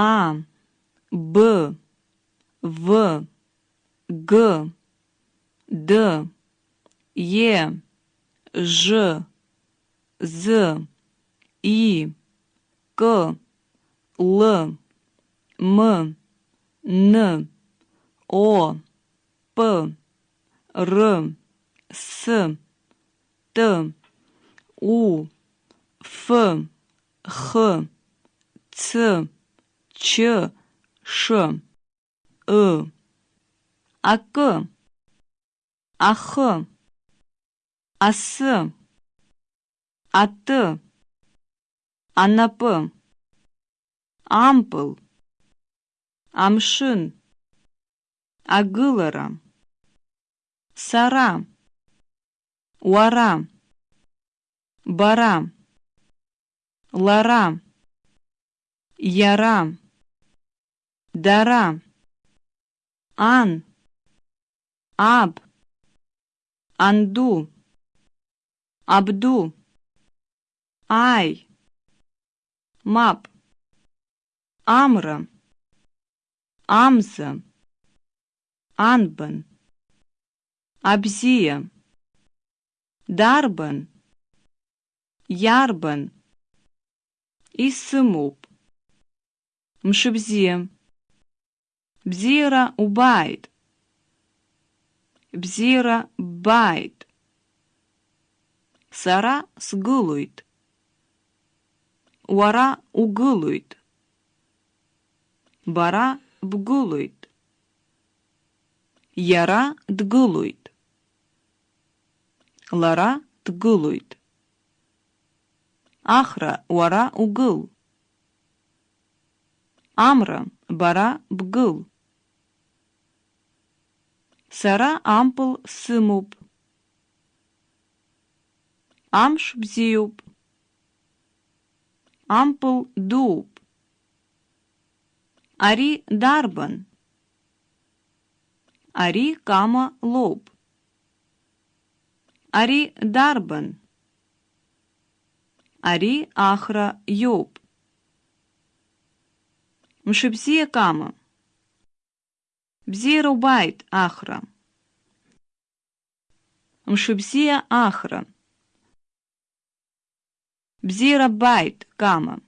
А, Б, В, Г, Д, Е, Ж, З, И, К, Л, М, Н, О, П, Р, С, Т, У, Ф, Х, Ц, Ч, Ш, Э, АК, АХ, АС, АТ, АНАП, Ампыл, Амшын, Агылара, Сара, Уара, Бара, Лара, Яра, Дара, Ан, Аб, Анду, Абду, Ай, Мап, Амра, Амза, Анбан, Абзия, Дарбан, Ярбан, Исымуп, Мшибзия, Бзира убайт, Бзира байт, Сара сгылуит, Уара угылуит, Бара бгылуит, Яра дгылуит, Лара дгылуит, Ахра уара угыл, Амра бара бгыл, Сара ампыл сымуп, Амш бзиуп, Ампыл ауп, Ари дарбан, Ари Кама лоуп, Ари дарбан, Ари Ахра иоуп. Мшыбзиа Кама. Бзиа убааит Ахра. Мшыбзиа Ахра. Бзира байт кама.